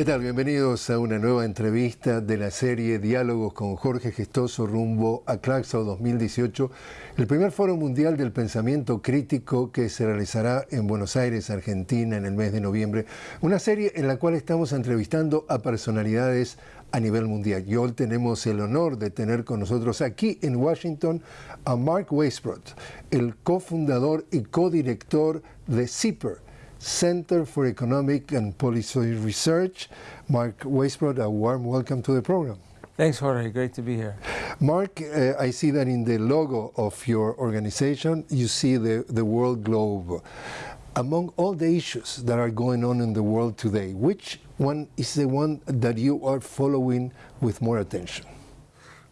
¿Qué tal? Bienvenidos a una nueva entrevista de la serie Diálogos con Jorge Gestoso rumbo a Claxo 2018, el primer foro mundial del pensamiento crítico que se realizará en Buenos Aires, Argentina, en el mes de noviembre. Una serie en la cual estamos entrevistando a personalidades a nivel mundial. Y hoy tenemos el honor de tener con nosotros aquí en Washington a Mark Weisbrot, el cofundador y codirector de CIPER, Center for Economic and Policy Research. Mark Weisbrot, a warm welcome to the program. Thanks, Jorge. Great to be here. Mark, uh, I see that in the logo of your organization, you see the, the world globe. Among all the issues that are going on in the world today, which one is the one that you are following with more attention?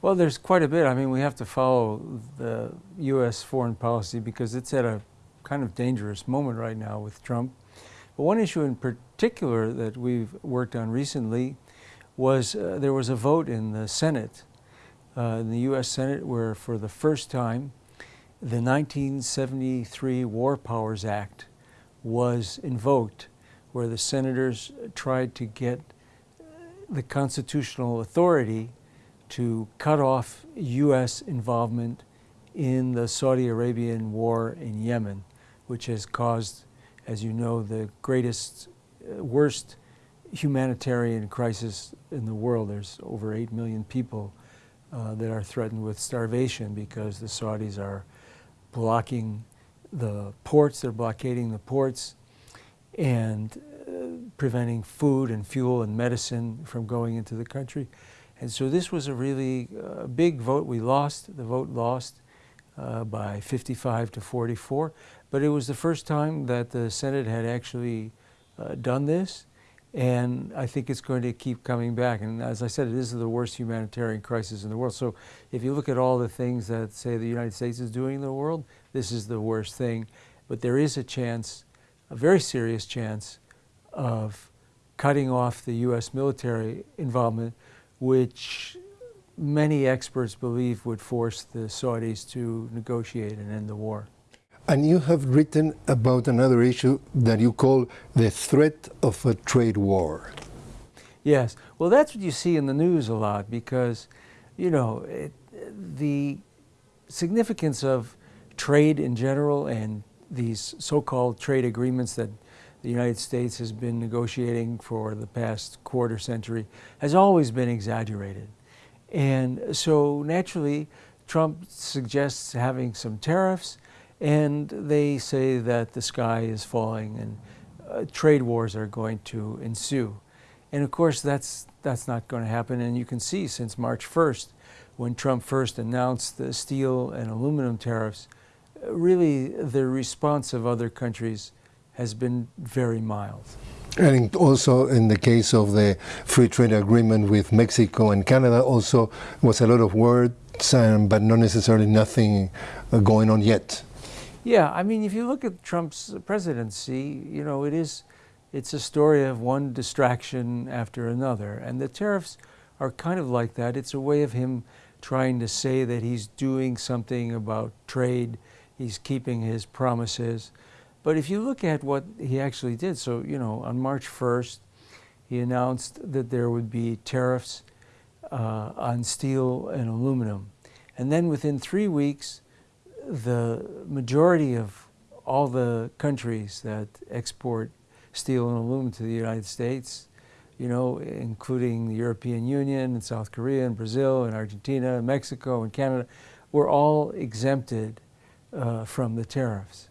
Well, there's quite a bit. I mean, we have to follow the U.S. foreign policy because it's at a kind of dangerous moment right now with Trump. But one issue in particular that we've worked on recently was uh, there was a vote in the Senate, uh, in the U.S. Senate, where for the first time the 1973 War Powers Act was invoked, where the senators tried to get the constitutional authority to cut off U.S. involvement in the Saudi Arabian war in Yemen which has caused, as you know, the greatest, uh, worst humanitarian crisis in the world. There's over 8 million people uh, that are threatened with starvation because the Saudis are blocking the ports, they're blockading the ports and uh, preventing food and fuel and medicine from going into the country. And so this was a really uh, big vote. We lost, the vote lost uh, by 55 to 44. But it was the first time that the Senate had actually uh, done this, and I think it's going to keep coming back. And as I said, it is the worst humanitarian crisis in the world. So if you look at all the things that, say, the United States is doing in the world, this is the worst thing. But there is a chance, a very serious chance, of cutting off the U.S. military involvement, which many experts believe would force the Saudis to negotiate and end the war. And you have written about another issue that you call the threat of a trade war. Yes, well, that's what you see in the news a lot because, you know, it, the significance of trade in general and these so-called trade agreements that the United States has been negotiating for the past quarter century has always been exaggerated. And so naturally, Trump suggests having some tariffs, and they say that the sky is falling and uh, trade wars are going to ensue. And of course, that's, that's not going to happen. And you can see since March 1st, when Trump first announced the steel and aluminum tariffs, really the response of other countries has been very mild. And also in the case of the free trade agreement with Mexico and Canada also was a lot of words, um, but not necessarily nothing uh, going on yet. Yeah, I mean, if you look at Trump's presidency, you know, it is, it's a story of one distraction after another. And the tariffs are kind of like that. It's a way of him trying to say that he's doing something about trade, he's keeping his promises. But if you look at what he actually did, so, you know, on March 1st, he announced that there would be tariffs uh, on steel and aluminum. And then within three weeks, the majority of all the countries that export steel and aluminum to the United States, you know, including the European Union and South Korea and Brazil and Argentina and Mexico and Canada, were all exempted uh, from the tariffs.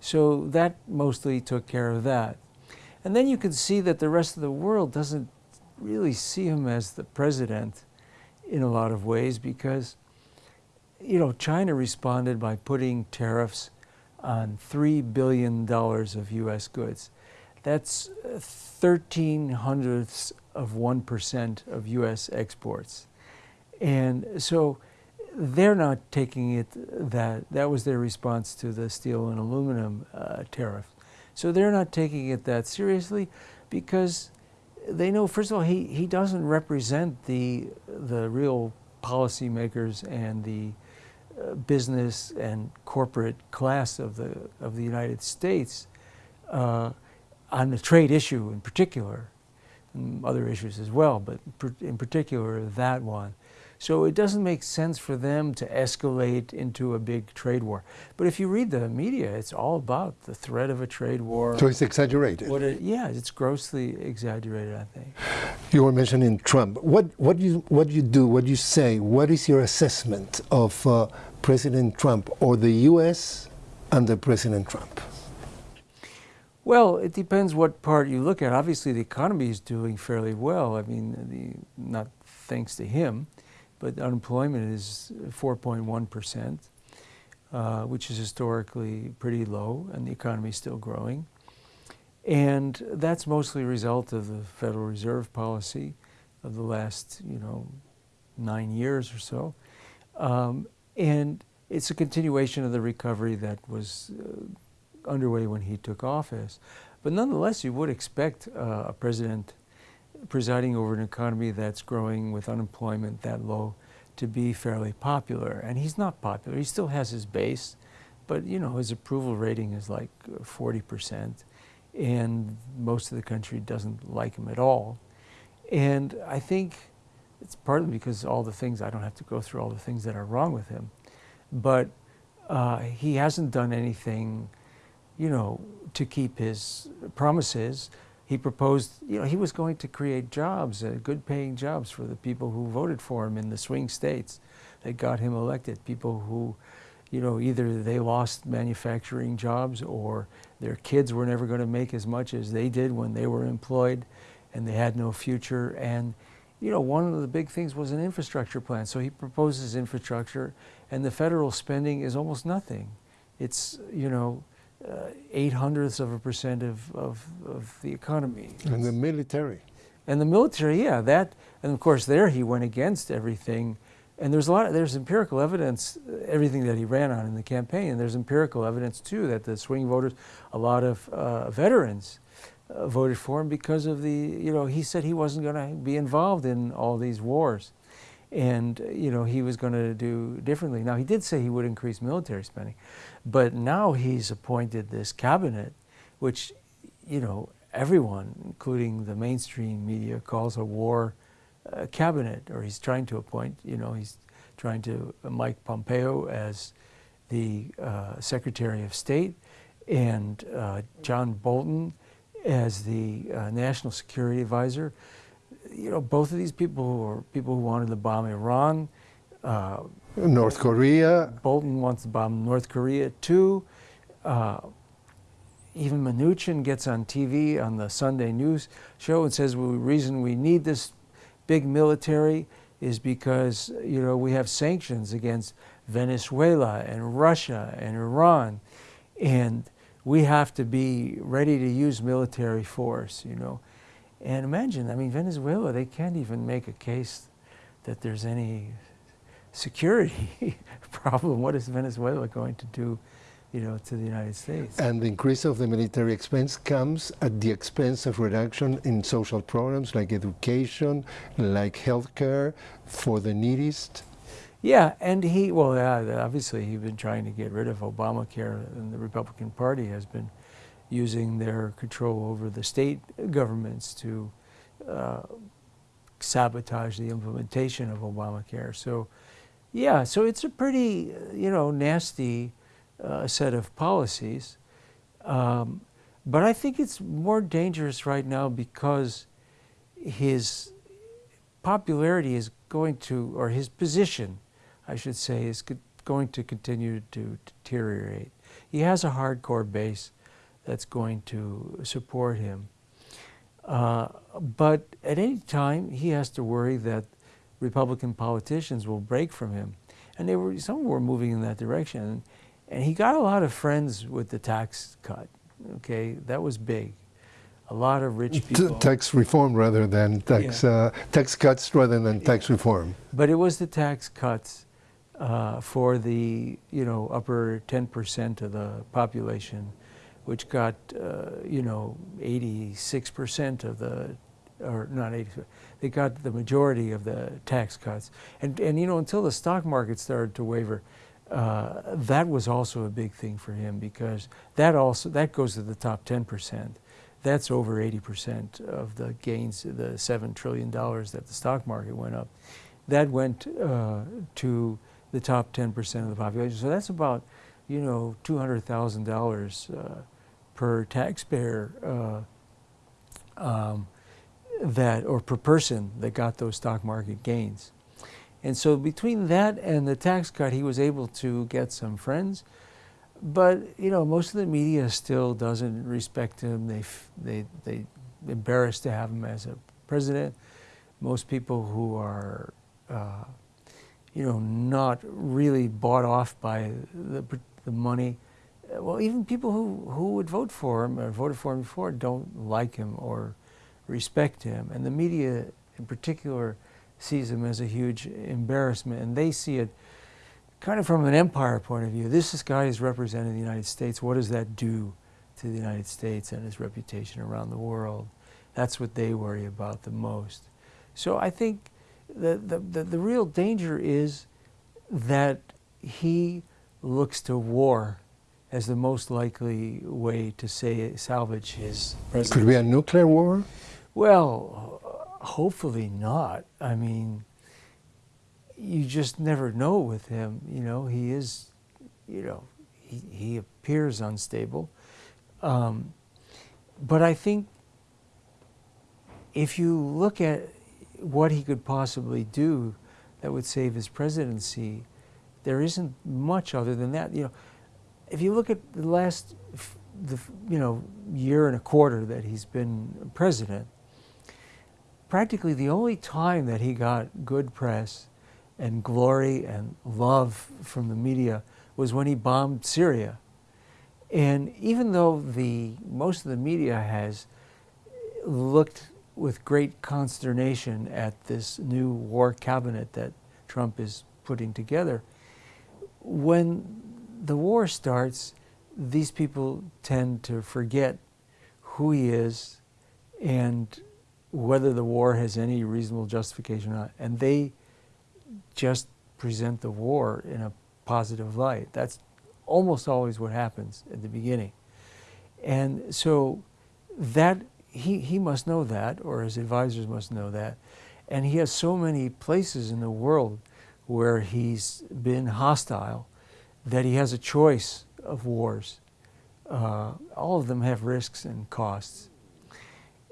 So that mostly took care of that. And then you can see that the rest of the world doesn't really see him as the president in a lot of ways because you know, China responded by putting tariffs on $3 billion of U.S. goods. That's 13 hundredths of 1% of U.S. exports. And so they're not taking it that, that was their response to the steel and aluminum uh, tariff. So they're not taking it that seriously because they know, first of all, he, he doesn't represent the, the real policymakers and the uh, business and corporate class of the, of the United States uh, on the trade issue in particular. and other issues as well, but in particular that one. So it doesn't make sense for them to escalate into a big trade war. But if you read the media, it's all about the threat of a trade war. So it's exaggerated. It, yeah, it's grossly exaggerated, I think. You were mentioning Trump. What, what, do you, what do you do, what do you say, what is your assessment of uh, President Trump or the U.S. under President Trump? Well, it depends what part you look at. Obviously, the economy is doing fairly well. I mean, the, not thanks to him but unemployment is 4.1 percent, uh, which is historically pretty low, and the economy is still growing. And that's mostly a result of the Federal Reserve policy of the last, you know, nine years or so. Um, and it's a continuation of the recovery that was uh, underway when he took office. But nonetheless, you would expect uh, a president presiding over an economy that's growing with unemployment that low to be fairly popular. And he's not popular. He still has his base, but you know his approval rating is like 40%, and most of the country doesn't like him at all. And I think it's partly because all the things I don't have to go through all the things that are wrong with him, but uh, he hasn't done anything, you know, to keep his promises he proposed, you know, he was going to create jobs, uh, good paying jobs for the people who voted for him in the swing states that got him elected. People who, you know, either they lost manufacturing jobs or their kids were never going to make as much as they did when they were employed and they had no future. And, you know, one of the big things was an infrastructure plan. So he proposes infrastructure and the federal spending is almost nothing. It's, you know, uh, eight hundredths of a percent of, of, of the economy. And the military. And the military, yeah, that, and of course there he went against everything. And there's a lot, of, there's empirical evidence, everything that he ran on in the campaign, and there's empirical evidence too that the swing voters, a lot of uh, veterans uh, voted for him because of the, you know, he said he wasn't going to be involved in all these wars and you know he was going to do differently. Now he did say he would increase military spending, but now he's appointed this cabinet, which you know everyone, including the mainstream media, calls a war uh, cabinet, or he's trying to appoint. You know he's trying to uh, Mike Pompeo as the uh, Secretary of State, and uh, John Bolton as the uh, National Security Advisor you know, both of these people were people who wanted to bomb Iran. Uh, North Korea. Bolton wants to bomb North Korea too. Uh, even Mnuchin gets on TV on the Sunday news show and says well, the reason we need this big military is because you know we have sanctions against Venezuela and Russia and Iran, and we have to be ready to use military force. You know, and imagine, I mean, Venezuela, they can't even make a case that there's any security problem. What is Venezuela going to do, you know, to the United States? And the increase of the military expense comes at the expense of reduction in social programs like education, like healthcare for the neediest. Yeah, and he, well, yeah, obviously he's been trying to get rid of Obamacare, and the Republican Party has been using their control over the state governments to uh, sabotage the implementation of Obamacare. So, yeah, so it's a pretty, you know, nasty uh, set of policies. Um, but I think it's more dangerous right now because his popularity is going to, or his position, I should say, is going to continue to deteriorate. He has a hardcore base that's going to support him. Uh, but at any time, he has to worry that Republican politicians will break from him. And they were, some were moving in that direction. And he got a lot of friends with the tax cut. Okay, that was big. A lot of rich people. T tax reform rather than tax, yeah. uh, tax cuts rather than tax reform. But it was the tax cuts uh, for the, you know, upper 10% of the population which got, uh, you know, 86% of the, or not 80, they got the majority of the tax cuts. And, and you know, until the stock market started to waver, uh, that was also a big thing for him because that also, that goes to the top 10%. that's over 80% of the gains, the $7 trillion that the stock market went up. That went uh, to the top 10% of the population. So that's about, you know, $200,000 uh, per taxpayer uh, um, that, or per person that got those stock market gains. And so between that and the tax cut, he was able to get some friends. But, you know, most of the media still doesn't respect him. They, they, they embarrassed to have him as a president. Most people who are, uh, you know, not really bought off by the, the money, well, even people who, who would vote for him or voted for him before don't like him or respect him. And the media in particular sees him as a huge embarrassment. And they see it kind of from an empire point of view. This, this guy is representing the United States. What does that do to the United States and its reputation around the world? That's what they worry about the most. So I think the, the, the, the real danger is that he looks to war as the most likely way to say salvage his presidency. Could be a nuclear war? Well, hopefully not. I mean, you just never know with him. You know, he is, you know, he, he appears unstable. Um, but I think if you look at what he could possibly do that would save his presidency, there isn't much other than that. You know, if you look at the last, the, you know, year and a quarter that he's been president, practically the only time that he got good press and glory and love from the media was when he bombed Syria. And even though the most of the media has looked with great consternation at this new war cabinet that Trump is putting together, when the war starts, these people tend to forget who he is and whether the war has any reasonable justification or not. And they just present the war in a positive light. That's almost always what happens at the beginning. And so that he, he must know that, or his advisors must know that. And he has so many places in the world where he's been hostile that he has a choice of wars. Uh, all of them have risks and costs.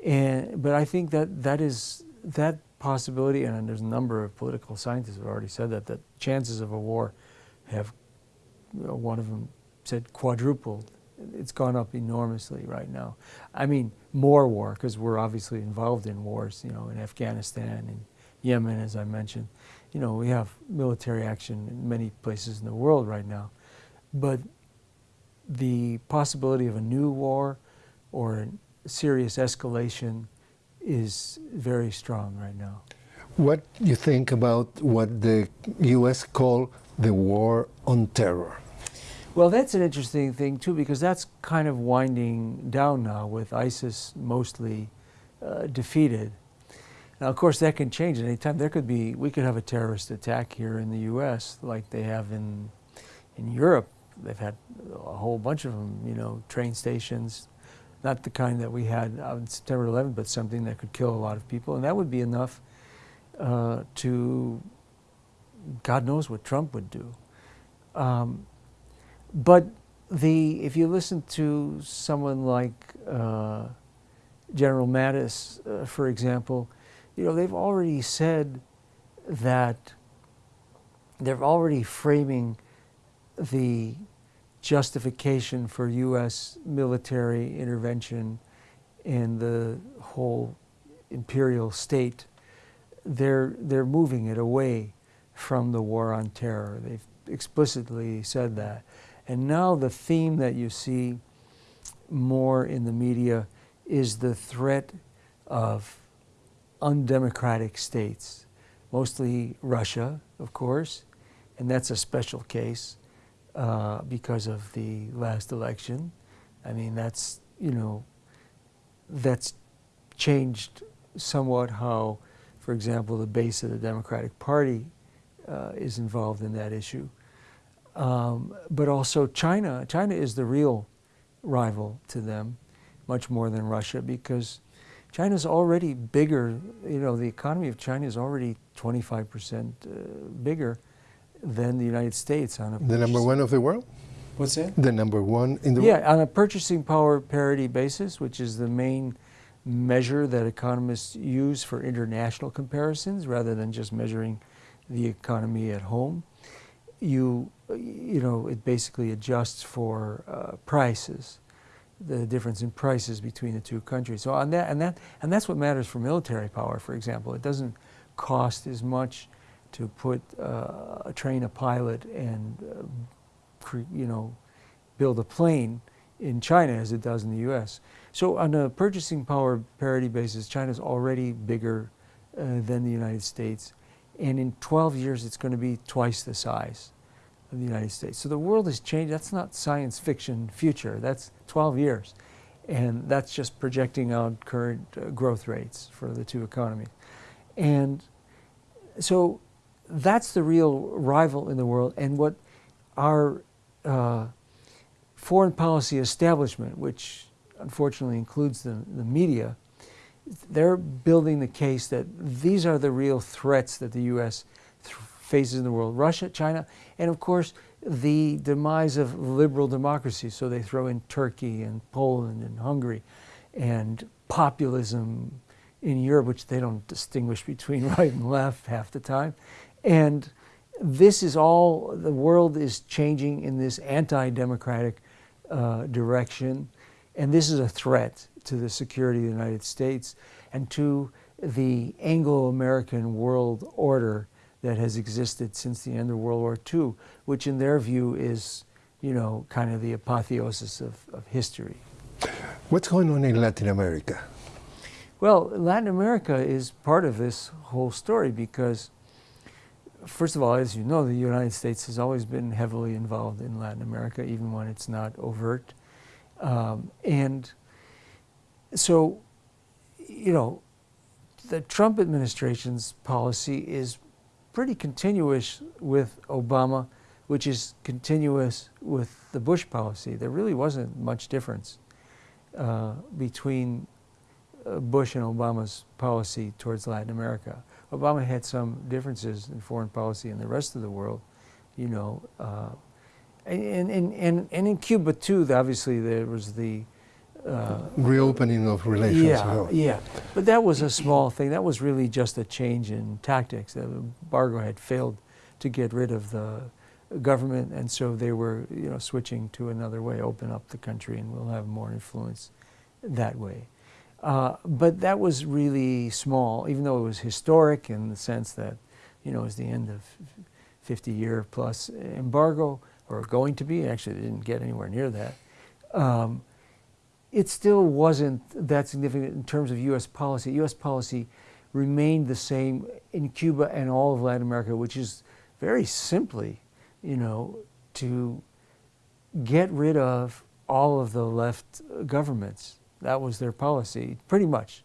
And, but I think that that is that possibility, and there's a number of political scientists have already said that, that chances of a war have, you know, one of them said quadrupled. It's gone up enormously right now. I mean, more war, because we're obviously involved in wars, you know, in Afghanistan and Yemen, as I mentioned. You know, we have military action in many places in the world right now. But the possibility of a new war or serious escalation is very strong right now. What do you think about what the U.S. call the war on terror? Well, that's an interesting thing too, because that's kind of winding down now with ISIS mostly uh, defeated. Now, of course, that can change at any time. There could be, we could have a terrorist attack here in the U.S. like they have in in Europe. They've had a whole bunch of them, you know, train stations, not the kind that we had on September 11th, but something that could kill a lot of people. And that would be enough uh, to, God knows what Trump would do. Um, but the, if you listen to someone like uh, General Mattis, uh, for example, you know, they've already said that they're already framing the justification for U.S. military intervention in the whole imperial state, they're, they're moving it away from the war on terror. They've explicitly said that. And now the theme that you see more in the media is the threat of undemocratic states, mostly Russia, of course, and that's a special case uh, because of the last election. I mean, that's, you know, that's changed somewhat how, for example, the base of the Democratic Party uh, is involved in that issue. Um, but also China. China is the real rival to them much more than Russia because China's already bigger, you know, the economy of China is already 25% uh, bigger than the United States on a The number one of the world? What's that? The number one in the yeah, world? on a purchasing power parity basis, which is the main measure that economists use for international comparisons rather than just measuring the economy at home. You, you know, it basically adjusts for uh, prices, the difference in prices between the two countries. So on that, and that, and that's what matters for military power, for example. It doesn't cost as much to put, uh, train a pilot and, uh, you know, build a plane in China as it does in the U.S. So on a purchasing power parity basis, China's already bigger uh, than the United States. And in 12 years, it's going to be twice the size of the United States. So the world has changed. That's not science fiction future. That's 12 years. And that's just projecting out current uh, growth rates for the two economies. And so that's the real rival in the world. And what our uh, foreign policy establishment, which unfortunately includes the, the media, they're building the case that these are the real threats that the U.S. Th faces in the world. Russia, China, and of course the demise of liberal democracy. So they throw in Turkey and Poland and Hungary and populism in Europe, which they don't distinguish between right and left half the time. And this is all, the world is changing in this anti-democratic uh, direction. And this is a threat to the security of the United States and to the Anglo-American world order that has existed since the end of World War II, which in their view is, you know, kind of the apotheosis of, of history. What's going on in Latin America? Well, Latin America is part of this whole story because, first of all, as you know, the United States has always been heavily involved in Latin America, even when it's not overt. Um, and so, you know, the Trump administration's policy is pretty continuous with Obama, which is continuous with the Bush policy. There really wasn't much difference uh, between uh, Bush and Obama's policy towards Latin America. Obama had some differences in foreign policy in the rest of the world, you know. Uh, and, and, and, and in Cuba too, obviously there was the uh, reopening of relations. Yeah, yeah. But that was a small thing. That was really just a change in tactics. The embargo had failed to get rid of the government, and so they were, you know, switching to another way, open up the country, and we'll have more influence that way. Uh, but that was really small, even though it was historic in the sense that, you know, it was the end of 50-year plus embargo, or going to be. Actually, they didn't get anywhere near that. Um, it still wasn't that significant in terms of U.S. policy. U.S. policy remained the same in Cuba and all of Latin America, which is very simply, you know, to get rid of all of the left governments. That was their policy, pretty much,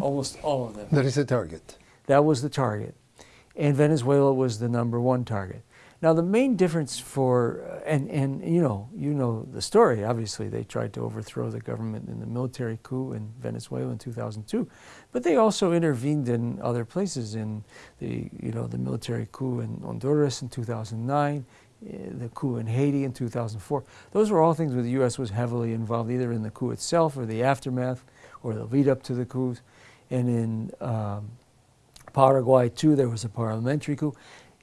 almost all of them. That is the target. That was the target. And Venezuela was the number one target. Now the main difference for, uh, and, and you know, you know the story, obviously they tried to overthrow the government in the military coup in Venezuela in 2002, but they also intervened in other places in the, you know, the military coup in Honduras in 2009, eh, the coup in Haiti in 2004. Those were all things where the U.S. was heavily involved either in the coup itself or the aftermath or the lead up to the coups. And in um, Paraguay too, there was a parliamentary coup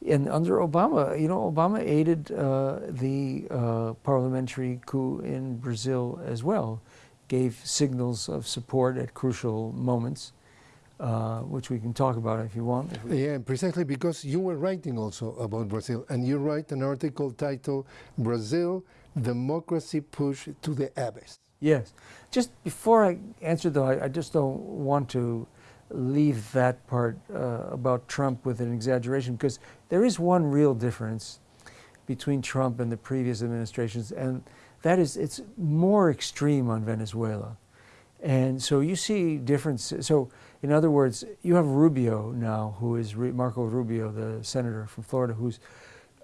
and under Obama, you know, Obama aided uh, the uh, parliamentary coup in Brazil as well, gave signals of support at crucial moments, uh, which we can talk about if you want. If yeah, precisely because you were writing also about Brazil, and you write an article titled Brazil, Democracy Push to the Abyss. Yes. Just before I answer though, I, I just don't want to leave that part uh, about Trump with an exaggeration because there is one real difference between Trump and the previous administrations and that is it's more extreme on Venezuela. And so you see differences. So in other words, you have Rubio now, who is Marco Rubio, the senator from Florida, who's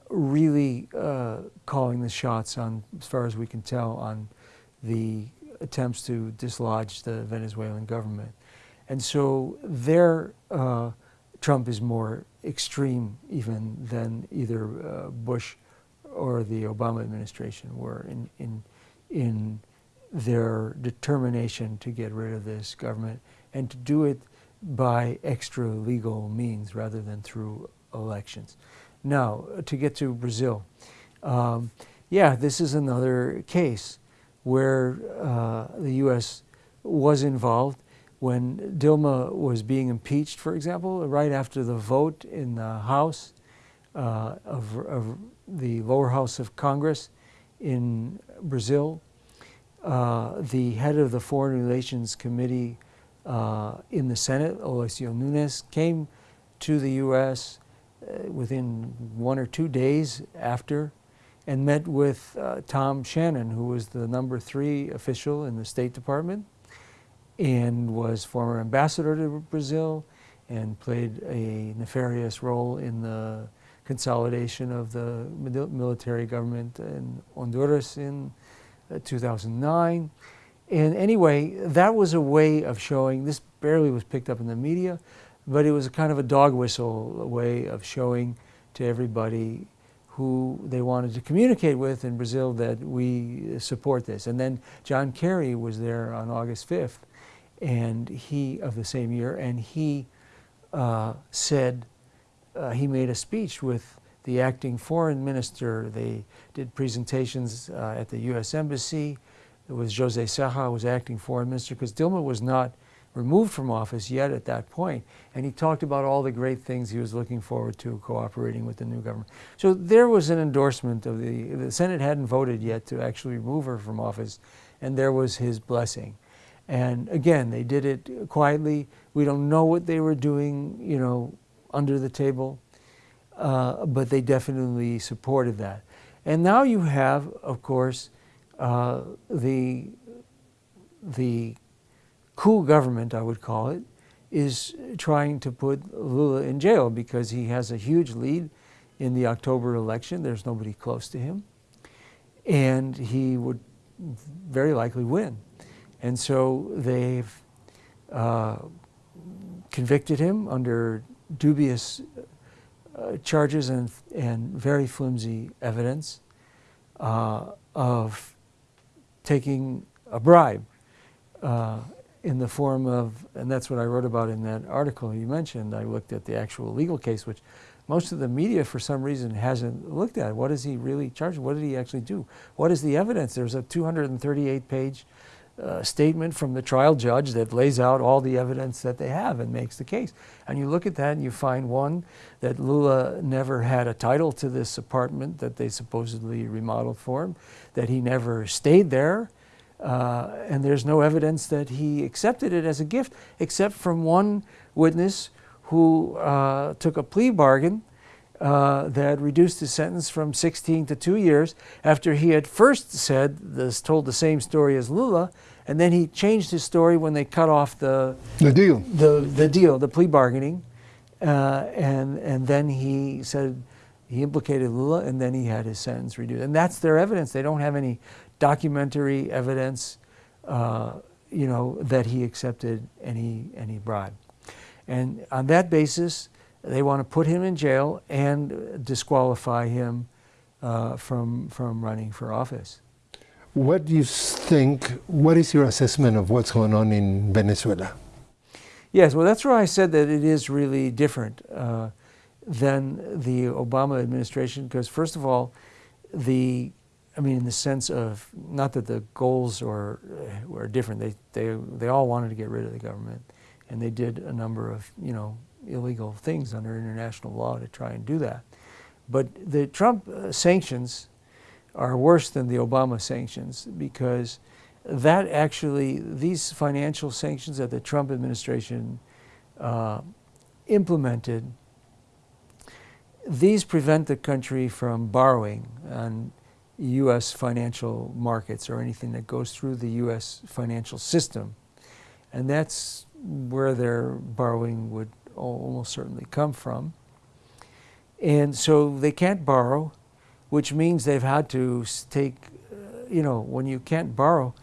really uh, calling the shots on, as far as we can tell, on the attempts to dislodge the Venezuelan government. And so there, uh, Trump is more extreme even than either uh, Bush or the Obama administration were in, in, in their determination to get rid of this government and to do it by extra legal means rather than through elections. Now, to get to Brazil, um, yeah, this is another case where uh, the U.S. was involved when Dilma was being impeached, for example, right after the vote in the House uh, of, of, the lower house of Congress in Brazil. Uh, the head of the Foreign Relations Committee uh, in the Senate, Aloysio Nunes, came to the U.S. Uh, within one or two days after and met with uh, Tom Shannon, who was the number three official in the State Department and was former ambassador to Brazil and played a nefarious role in the consolidation of the military government in Honduras in uh, 2009. And anyway, that was a way of showing, this barely was picked up in the media, but it was a kind of a dog whistle way of showing to everybody who they wanted to communicate with in Brazil that we support this. And then John Kerry was there on August 5th and he of the same year, and he uh, said uh, he made a speech with the acting foreign minister. They did presentations uh, at the U.S. Embassy. It was Jose Serra was acting foreign minister because Dilma was not removed from office yet at that point. And he talked about all the great things he was looking forward to cooperating with the new government. So there was an endorsement of the, the Senate hadn't voted yet to actually remove her from office, and there was his blessing. And again, they did it quietly. We don't know what they were doing, you know, under the table, uh, but they definitely supported that. And now you have, of course, uh, the, the coup government, I would call it, is trying to put Lula in jail because he has a huge lead in the October election. There's nobody close to him. And he would very likely win. And so they've uh, convicted him under dubious uh, charges and, and very flimsy evidence uh, of taking a bribe uh, in the form of, and that's what I wrote about in that article you mentioned. I looked at the actual legal case, which most of the media, for some reason, hasn't looked at. What is he really charged? What did he actually do? What is the evidence? There's a 238 page uh, statement from the trial judge that lays out all the evidence that they have and makes the case. And you look at that and you find one, that Lula never had a title to this apartment that they supposedly remodeled for him, that he never stayed there, uh, and there's no evidence that he accepted it as a gift, except from one witness who uh, took a plea bargain uh, that reduced his sentence from 16 to two years after he had first said this, told the same story as Lula, and then he changed his story when they cut off the the deal, the the deal, the plea bargaining, uh, and and then he said he implicated Lula, and then he had his sentence reduced, and that's their evidence. They don't have any documentary evidence, uh, you know, that he accepted any any bribe, and on that basis they want to put him in jail and disqualify him uh, from, from running for office. What do you think, what is your assessment of what's going on in Venezuela? Yes, well, that's where I said that it is really different uh, than the Obama administration, because first of all, the, I mean, in the sense of, not that the goals are, uh, were different, they, they, they all wanted to get rid of the government, and they did a number of, you know, illegal things under international law to try and do that. But the Trump uh, sanctions are worse than the Obama sanctions because that actually, these financial sanctions that the Trump administration uh, implemented, these prevent the country from borrowing on U.S. financial markets or anything that goes through the U.S. financial system. And that's where their borrowing would almost certainly come from. And so they can't borrow, which means they've had to take, you know, when you can't borrow,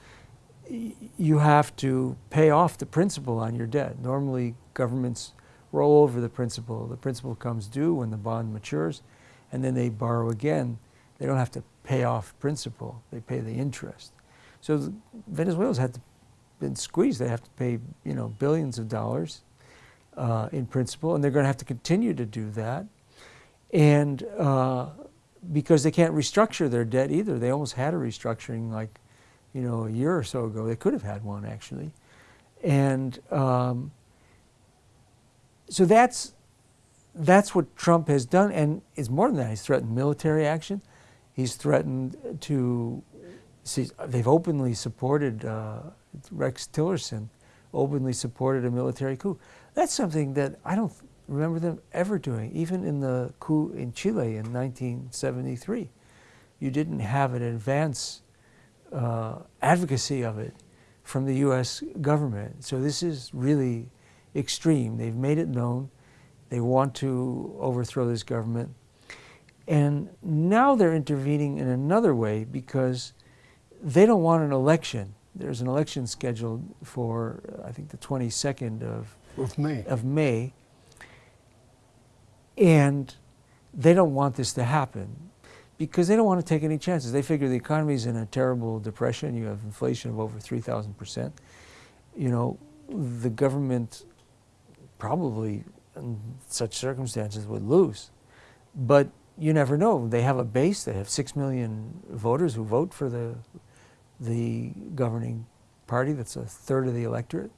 you have to pay off the principal on your debt. Normally, governments roll over the principal. The principal comes due when the bond matures, and then they borrow again. They don't have to pay off principal; they pay the interest. So Venezuela's had to, been squeezed. They have to pay, you know, billions of dollars uh, in principal, and they're going to have to continue to do that. And uh, because they can't restructure their debt either, they almost had a restructuring like, you know, a year or so ago. They could have had one actually, and um, so that's that's what Trump has done, and it's more than that. He's threatened military action. He's threatened to see. They've openly supported uh, Rex Tillerson, openly supported a military coup. That's something that I don't remember them ever doing, even in the coup in Chile in 1973. You didn't have an advance uh, advocacy of it from the U.S. government. So this is really extreme. They've made it known. They want to overthrow this government. And now they're intervening in another way because they don't want an election. There's an election scheduled for, I think, the 22nd of, of May. Of May. And they don't want this to happen because they don't want to take any chances. They figure the economy is in a terrible depression. You have inflation of over 3,000%. You know, the government probably in such circumstances would lose. But you never know. They have a base. They have six million voters who vote for the the governing party. That's a third of the electorate.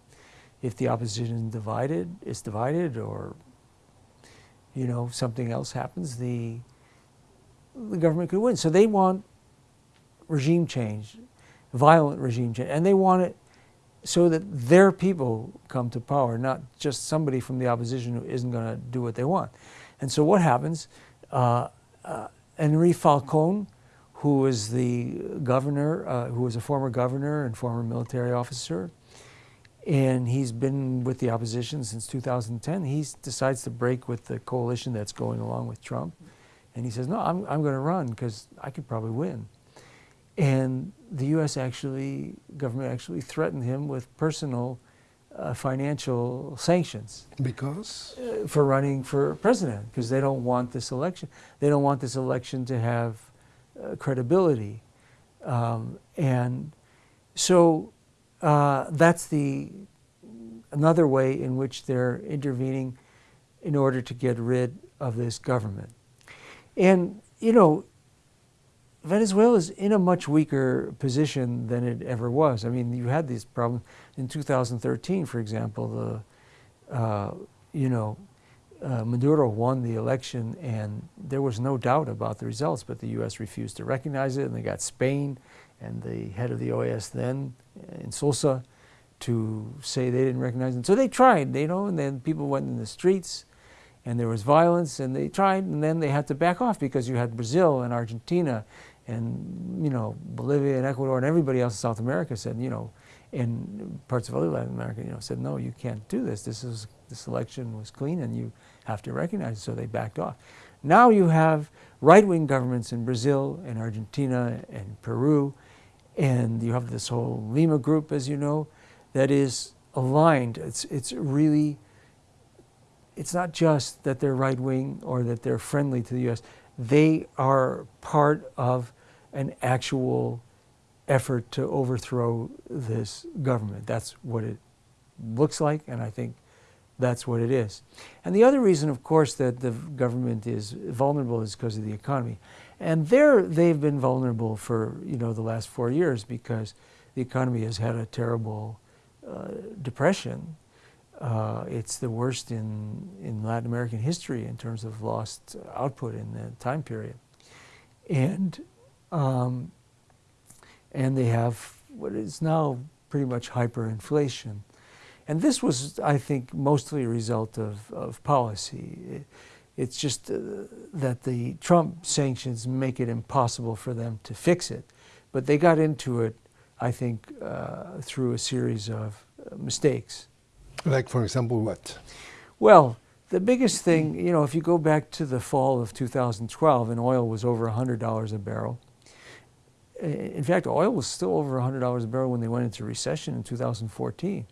If the opposition is divided, it's divided, or you know something else happens, the the government could win. So they want regime change, violent regime change, and they want it so that their people come to power, not just somebody from the opposition who isn't going to do what they want. And so what happens? Uh, uh, Henri Falcon, who was the governor, uh, who was a former governor and former military officer, and he's been with the opposition since 2010. He decides to break with the coalition that's going along with Trump. And he says, no, I'm, I'm going to run because I could probably win. And the U.S. actually, government actually threatened him with personal uh, financial sanctions. Because? Uh, for running for president, because they don't want this election. They don't want this election to have uh, credibility. Um, and so uh, that's the another way in which they're intervening in order to get rid of this government. And, you know, Venezuela is in a much weaker position than it ever was. I mean, you had these problems in 2013, for example. The, uh, you know, uh, Maduro won the election, and there was no doubt about the results. But the U.S. refused to recognize it, and they got Spain and the head of the OAS then, uh, Insulza, to say they didn't recognize it. So they tried, you know, and then people went in the streets and there was violence and they tried and then they had to back off because you had Brazil and Argentina and you know Bolivia and Ecuador and everybody else in South America said you know in parts of other Latin America you know said no you can't do this. This is this election was clean and you have to recognize it. So they backed off. Now you have right-wing governments in Brazil and Argentina and Peru and you have this whole Lima group as you know that is aligned it's it's really it's not just that they're right-wing or that they're friendly to the US they are part of an actual effort to overthrow this government. That's what it looks like, and I think that's what it is. And the other reason, of course, that the government is vulnerable is because of the economy. And there they've been vulnerable for, you know, the last four years because the economy has had a terrible uh, depression uh, it's the worst in, in Latin American history in terms of lost output in the time period. And, um, and they have what is now pretty much hyperinflation. And this was, I think, mostly a result of, of policy. It, it's just uh, that the Trump sanctions make it impossible for them to fix it. But they got into it, I think, uh, through a series of uh, mistakes. Like, for example, what? Well, the biggest thing, you know, if you go back to the fall of 2012 and oil was over $100 a barrel, in fact, oil was still over $100 a barrel when they went into recession in 2014.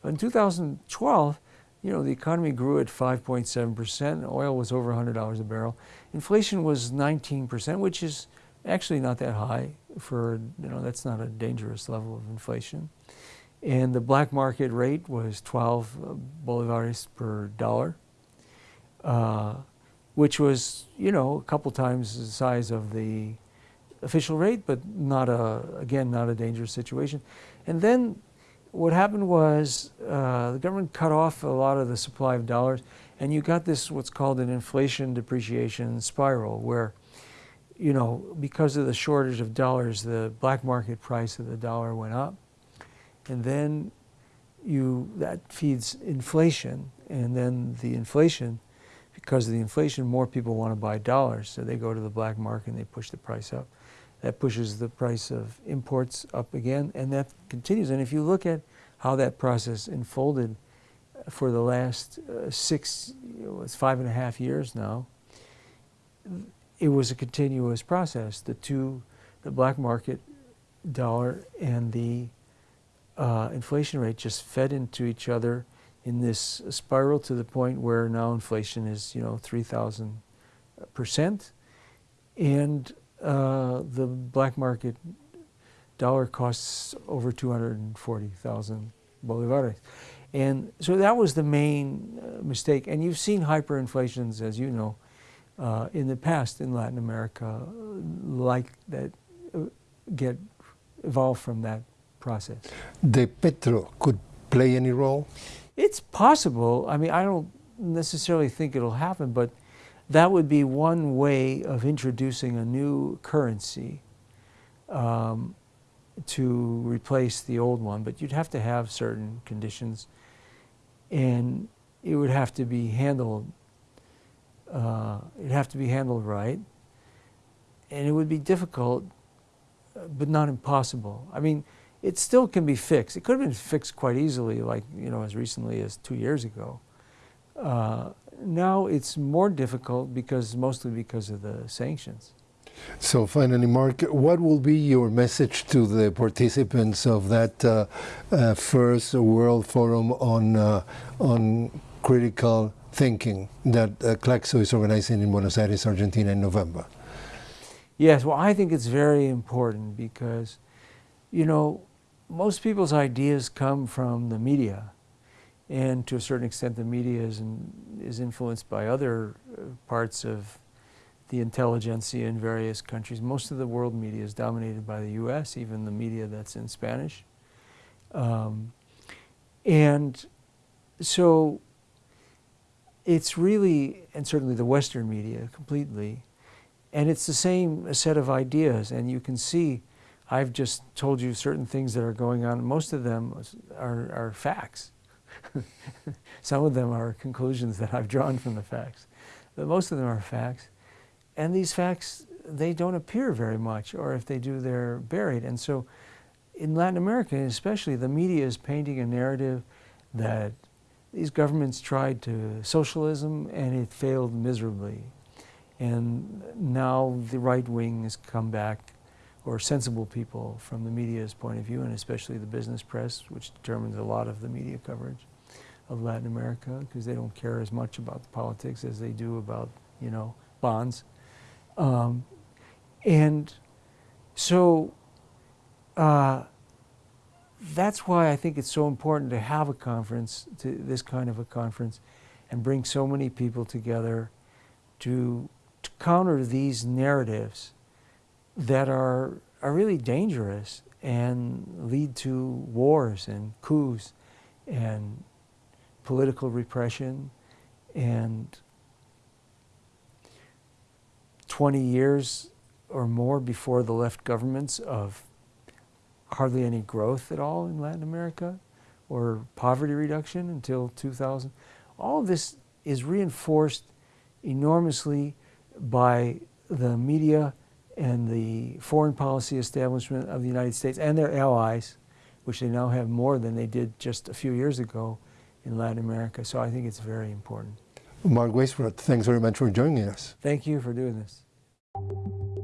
But in 2012, you know, the economy grew at 5.7%, oil was over $100 a barrel. Inflation was 19%, which is actually not that high for, you know, that's not a dangerous level of inflation. And the black market rate was 12 uh, bolivares per dollar, uh, which was, you know, a couple times the size of the official rate, but not a, again, not a dangerous situation. And then what happened was uh, the government cut off a lot of the supply of dollars, and you got this what's called an inflation depreciation spiral, where, you know, because of the shortage of dollars, the black market price of the dollar went up, and then you that feeds inflation, and then the inflation, because of the inflation, more people want to buy dollars, so they go to the black market and they push the price up. That pushes the price of imports up again, and that continues. And if you look at how that process unfolded for the last uh, six, you know, it's five and a half years now, it was a continuous process. The two, the black market dollar and the uh, inflation rate just fed into each other in this spiral to the point where now inflation is, you know, 3,000 percent. And uh, the black market dollar costs over 240,000 bolivares. And so that was the main uh, mistake. And you've seen hyperinflations, as you know, uh, in the past in Latin America, like that uh, get evolved from that process. The petro could play any role? It's possible. I mean, I don't necessarily think it'll happen, but that would be one way of introducing a new currency um, to replace the old one, but you'd have to have certain conditions and it would have to be handled, uh, it'd have to be handled right and it would be difficult but not impossible. I mean, it still can be fixed. It could have been fixed quite easily, like, you know, as recently as two years ago. Uh, now it's more difficult because mostly because of the sanctions. So finally, Mark, what will be your message to the participants of that uh, uh, first World Forum on uh, on critical thinking that uh, CLACSO is organizing in Buenos Aires, Argentina in November? Yes, well, I think it's very important because, you know, most people's ideas come from the media and to a certain extent the media is, in, is influenced by other uh, parts of the intelligentsia in various countries. Most of the world media is dominated by the U.S., even the media that's in Spanish. Um, and so it's really, and certainly the Western media completely, and it's the same set of ideas, and you can see I've just told you certain things that are going on. Most of them are, are facts. Some of them are conclusions that I've drawn from the facts. But most of them are facts. And these facts, they don't appear very much, or if they do, they're buried. And so in Latin America especially, the media is painting a narrative that these governments tried to socialism and it failed miserably. And now the right wing has come back, or sensible people from the media's point of view, and especially the business press, which determines a lot of the media coverage of Latin America because they don't care as much about the politics as they do about, you know, bonds. Um, and so uh, that's why I think it's so important to have a conference, to this kind of a conference, and bring so many people together to, to counter these narratives that are, are really dangerous and lead to wars and coups and political repression and 20 years or more before the left governments of hardly any growth at all in Latin America or poverty reduction until 2000. All of this is reinforced enormously by the media and the foreign policy establishment of the United States and their allies, which they now have more than they did just a few years ago in Latin America. So I think it's very important. Mark Weisbrot, thanks very much for joining us. Thank you for doing this.